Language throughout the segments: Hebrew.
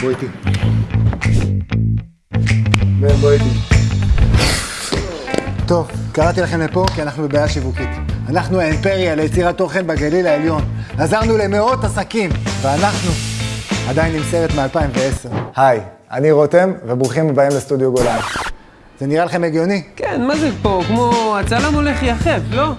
בוא איתי. בן, בוא איתי. טוב, קראתי לכם לפה כי אנחנו בבעיה שיווקית. אנחנו האימפריה ליצירת תוכן בגליל העליון. עזרנו למאות עסקים, ואנחנו עדיין עם סרט מ-2010. היי, אני רותם, וברוכים הבאים לסטודיו גולן. זה נראה לכם הגיוני? כן, מה זה פה? כמו הצלם הולך יחף, לא?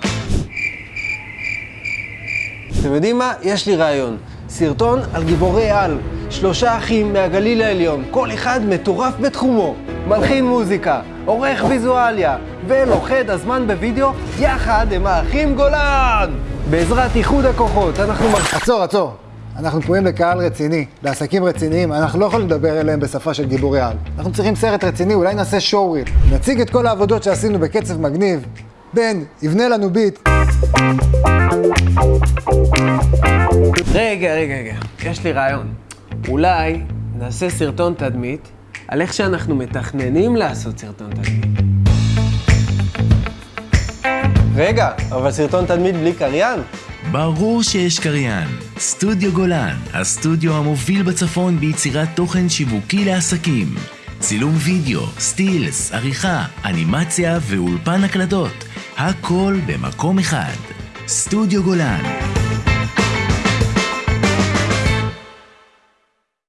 אתם יודעים מה? יש לי רעיון. סרטון על גיבורי על. שלושה אחים מהגליל העליון, כל אחד מטורף בתחומו. מלחין מוזיקה, עורך ויזואליה, ולוכד הזמן בווידאו, יחד הם האחים גולן! בעזרת איחוד הכוחות, אנחנו... עצור, עצור. אנחנו פנויים לקהל רציני, לעסקים רציניים, אנחנו לא יכולים לדבר אליהם בשפה של גיבורי על. אנחנו צריכים סרט רציני, אולי נעשה שואו. נציג את כל העבודות שעשינו בקצב מגניב. בן, יבנה לנו ביט. רגע, רגע, רגע, יש לי רעיון. אולי נעשה סרטון תדמית על איך שאנחנו מתכננים לעשות סרטון תדמית. רגע, אבל סרטון תדמית בלי קריין? ברור שיש קריין. סטודיו גולן, הסטודיו המוביל בצפון ביצירת תוכן שיווקי לעסקים. צילום וידאו, סטילס, עריכה, אנימציה ואולפן הקלטות. הכל במקום אחד. סטודיו גולן,